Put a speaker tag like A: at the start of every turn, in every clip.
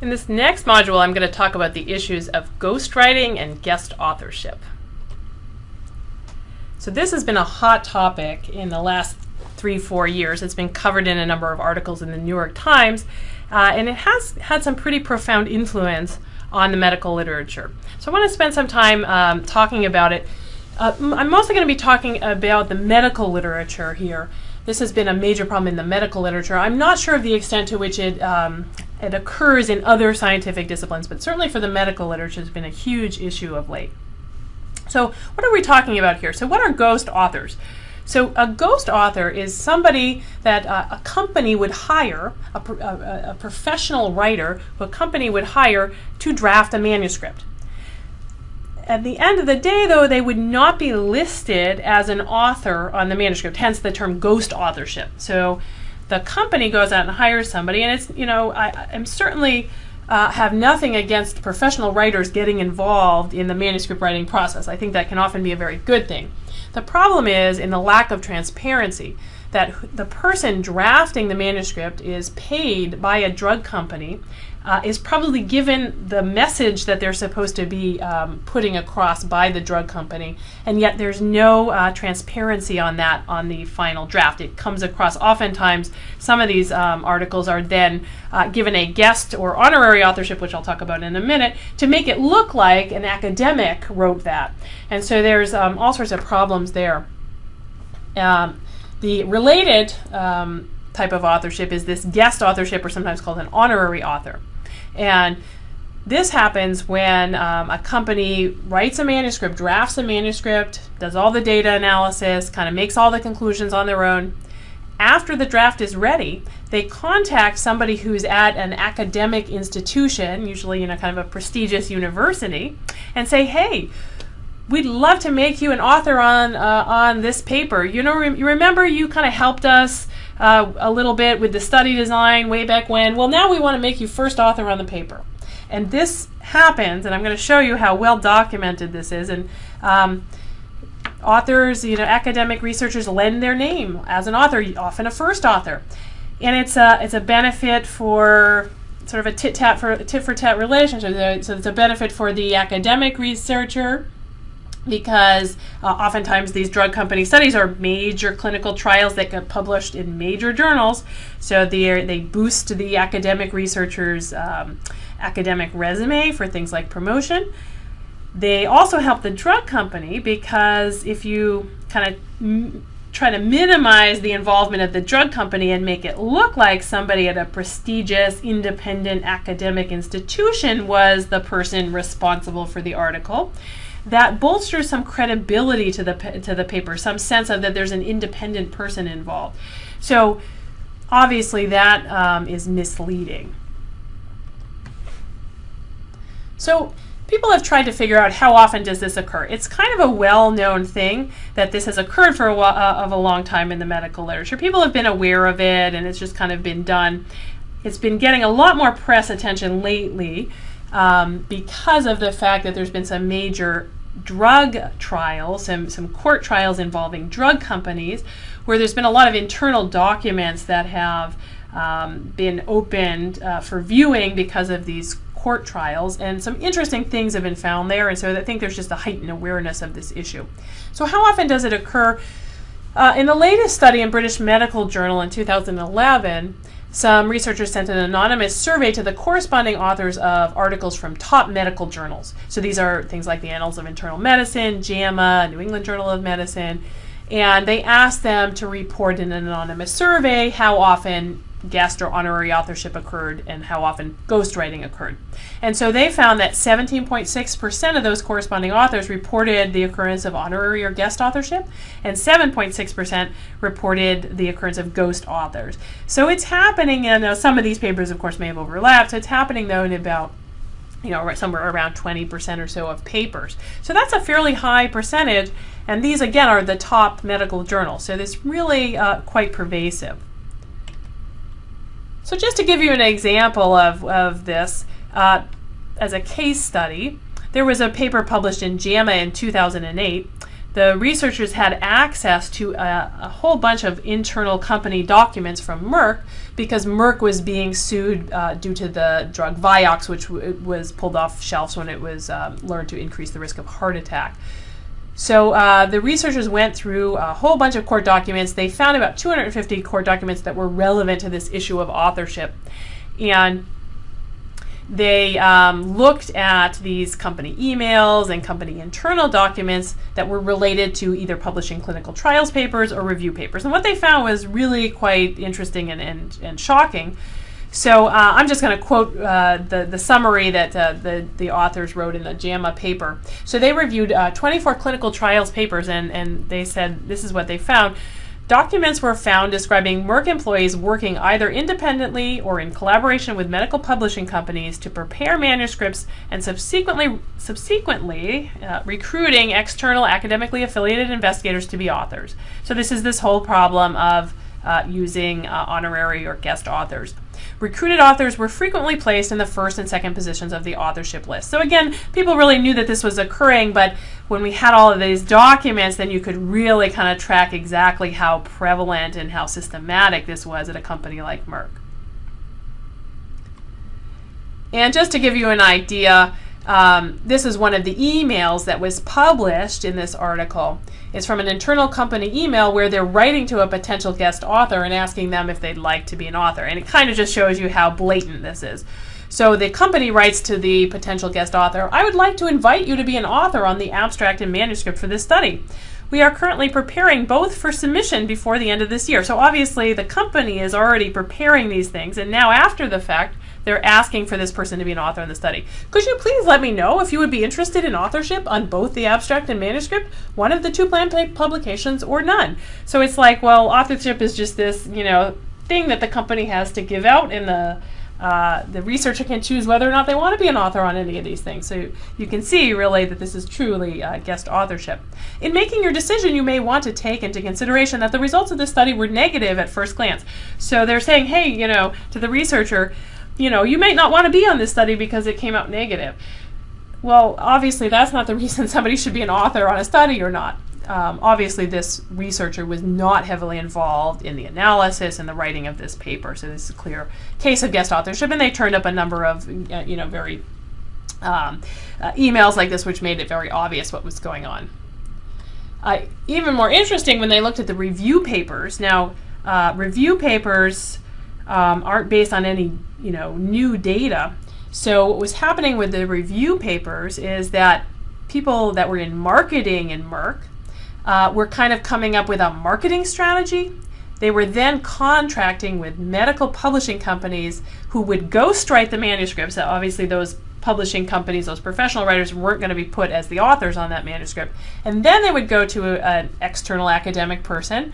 A: In this next module, I'm going to talk about the issues of ghostwriting and guest authorship. So this has been a hot topic in the last three, four years. It's been covered in a number of articles in the New York Times, uh, and it has had some pretty profound influence on the medical literature. So I want to spend some time um, talking about it. Uh, I'm mostly going to be talking about the medical literature here. This has been a major problem in the medical literature. I'm not sure of the extent to which it um, it occurs in other scientific disciplines, but certainly for the medical literature it's been a huge issue of late. So what are we talking about here? So what are ghost authors? So a ghost author is somebody that uh, a company would hire, a, a, a, professional writer who a company would hire to draft a manuscript. At the end of the day, though, they would not be listed as an author on the manuscript, hence the term ghost authorship. So the company goes out and hires somebody, and it's, you know, I, am certainly uh, have nothing against professional writers getting involved in the manuscript writing process. I think that can often be a very good thing. The problem is in the lack of transparency that the person drafting the manuscript is paid by a drug company uh, is probably given the message that they're supposed to be um, putting across by the drug company, and yet there's no uh, transparency on that on the final draft. It comes across oftentimes, some of these um, articles are then uh, given a guest or honorary authorship, which I'll talk about in a minute, to make it look like an academic wrote that. And so there's um, all sorts of problems there. Um, the related um, type of authorship is this guest authorship, or sometimes called an honorary author. And this happens when um, a company writes a manuscript, drafts a manuscript, does all the data analysis, kind of makes all the conclusions on their own. After the draft is ready, they contact somebody who's at an academic institution, usually you know kind of a prestigious university, and say, "Hey, we'd love to make you an author on uh, on this paper. You know, re- you remember you kind of helped us uh, a little bit with the study design way back when. Well, now we want to make you first author on the paper. And this happens, and I'm going to show you how well documented this is. And um, authors, you know, academic researchers lend their name as an author, often a first author. And it's a, it's a benefit for sort of a tit tat for tit for tat relationship. So it's a benefit for the academic researcher because uh, oftentimes these drug company studies are major clinical trials that get published in major journals. So they they boost the academic researcher's um, academic resume for things like promotion. They also help the drug company because if you kind of try to minimize the involvement of the drug company and make it look like somebody at a prestigious independent academic institution was the person responsible for the article that bolsters some credibility to the to the paper, some sense of that there's an independent person involved. So obviously that um, is misleading. So people have tried to figure out how often does this occur. It's kind of a well-known thing that this has occurred for a while, uh, of a long time in the medical literature. People have been aware of it, and it's just kind of been done. It's been getting a lot more press attention lately um, because of the fact that there's been some major drug trials, some, some court trials involving drug companies, where there's been a lot of internal documents that have um, been opened uh, for viewing because of these court trials, and some interesting things have been found there, and so I think there's just a heightened awareness of this issue. So, how often does it occur? Uh, in the latest study in British Medical Journal in 2011, some researchers sent an anonymous survey to the corresponding authors of articles from top medical journals. So these are things like the Annals of Internal Medicine, JAMA, New England Journal of Medicine, and they asked them to report in an anonymous survey how often guest or honorary authorship occurred and how often ghostwriting occurred. And so they found that 17.6% of those corresponding authors reported the occurrence of honorary or guest authorship, and 7.6% reported the occurrence of ghost authors. So it's happening, and uh, some of these papers, of course, may have overlapped. So it's happening, though, in about you know, somewhere around 20% or so of papers. So that's a fairly high percentage, and these again are the top medical journals. So this really uh, quite pervasive. So just to give you an example of, of this, uh, as a case study, there was a paper published in JAMA in 2008. The researchers had access to a, a, whole bunch of internal company documents from Merck because Merck was being sued uh, due to the drug Vioxx, which was pulled off shelves when it was um, learned to increase the risk of heart attack. So uh, the researchers went through a whole bunch of court documents. They found about 250 court documents that were relevant to this issue of authorship. And they um, looked at these company emails and company internal documents that were related to either publishing clinical trials papers or review papers. And what they found was really quite interesting and, and, and shocking. So uh, I'm just going to quote uh, the, the summary that uh, the, the authors wrote in the JAMA paper. So they reviewed uh, 24 clinical trials papers and, and they said this is what they found. Documents were found describing Merck employees working either independently or in collaboration with medical publishing companies to prepare manuscripts and subsequently, subsequently uh, recruiting external academically affiliated investigators to be authors. So this is this whole problem of uh, using uh, honorary or guest authors. Recruited authors were frequently placed in the first and second positions of the authorship list. So again, people really knew that this was occurring, but when we had all of these documents, then you could really kind of track exactly how prevalent and how systematic this was at a company like Merck. And just to give you an idea, um, this is one of the emails that was published in this article. It's from an internal company email where they're writing to a potential guest author and asking them if they'd like to be an author. And it kind of just shows you how blatant this is. So the company writes to the potential guest author, I would like to invite you to be an author on the abstract and manuscript for this study. We are currently preparing both for submission before the end of this year. So obviously the company is already preparing these things and now after the fact they're asking for this person to be an author in the study. Could you please let me know if you would be interested in authorship on both the abstract and manuscript, one of the two planned publications, or none? So it's like, well, authorship is just this, you know, thing that the company has to give out in the uh, the researcher can choose whether or not they want to be an author on any of these things. So you can see really that this is truly uh, guest authorship. In making your decision, you may want to take into consideration that the results of this study were negative at first glance. So they're saying, hey, you know, to the researcher, you know, you may not want to be on this study because it came out negative. Well, obviously, that's not the reason somebody should be an author on a study or not. Um, obviously, this researcher was not heavily involved in the analysis and the writing of this paper, so this is a clear case of guest authorship, and they turned up a number of, uh, you know, very um, uh, emails like this, which made it very obvious what was going on. Uh, even more interesting when they looked at the review papers. Now, uh, review papers um, aren't based on any you know new data. So what was happening with the review papers is that people that were in marketing in Merck uh, were kind of coming up with a marketing strategy. They were then contracting with medical publishing companies who would ghostwrite the manuscripts. So obviously, those publishing companies, those professional writers, weren't going to be put as the authors on that manuscript. And then they would go to an external academic person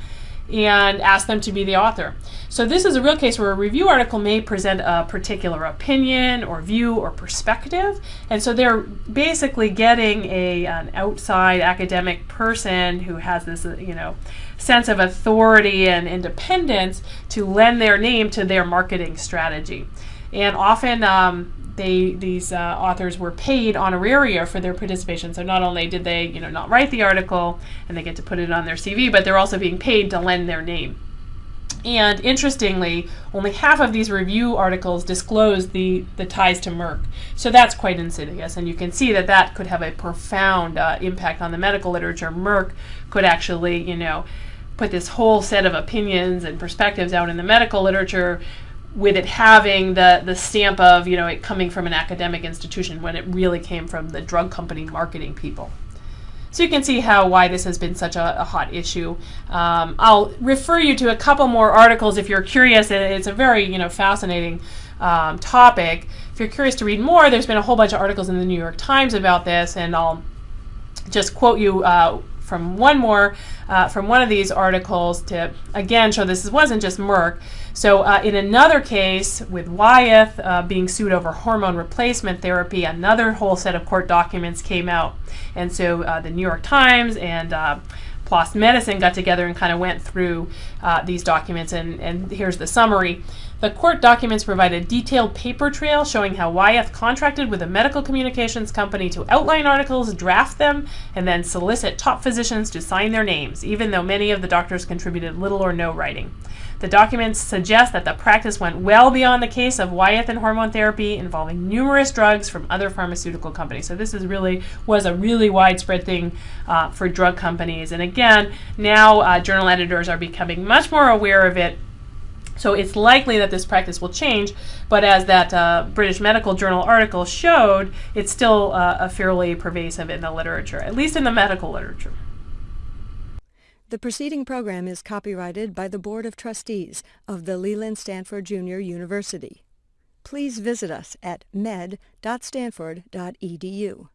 A: and ask them to be the author. So this is a real case where a review article may present a particular opinion or view or perspective, and so they're basically getting a an outside academic person who has this, uh, you know, sense of authority and independence to lend their name to their marketing strategy. And often um, they these uh, authors were paid honoraria for their participation. So not only did they, you know, not write the article and they get to put it on their CV, but they're also being paid to lend their name. And interestingly, only half of these review articles disclose the, the ties to Merck. So that's quite insidious. And you can see that that could have a profound uh, impact on the medical literature. Merck could actually, you know, put this whole set of opinions and perspectives out in the medical literature with it having the the stamp of you know it coming from an academic institution when it really came from the drug company marketing people. So you can see how why this has been such a, a hot issue. Um, I'll refer you to a couple more articles if you're curious. It's a very you know fascinating um, topic. If you're curious to read more, there's been a whole bunch of articles in the New York Times about this, and I'll just quote you uh, from one more uh, from one of these articles to again show this wasn't just Merck. So uh, in another case with Wyeth uh, being sued over hormone replacement therapy, another whole set of court documents came out. And so uh, the New York Times and uh, PLOS Medicine got together and kind of went through uh, these documents, and, and here's the summary. The court documents provide a detailed paper trail showing how Wyeth contracted with a medical communications company to outline articles, draft them, and then solicit top physicians to sign their names, even though many of the doctors contributed little or no writing. The documents suggest that the practice went well beyond the case of Wyeth and hormone therapy involving numerous drugs from other pharmaceutical companies. So this is really was a really widespread thing uh, for drug companies. And again, now uh, journal editors are becoming much more aware of it. So it's likely that this practice will change, but as that uh, British Medical Journal article showed, it's still uh, fairly pervasive in the literature, at least in the medical literature.
B: The preceding program is copyrighted by the Board of Trustees of the Leland Stanford Junior University. Please visit us at med.stanford.edu.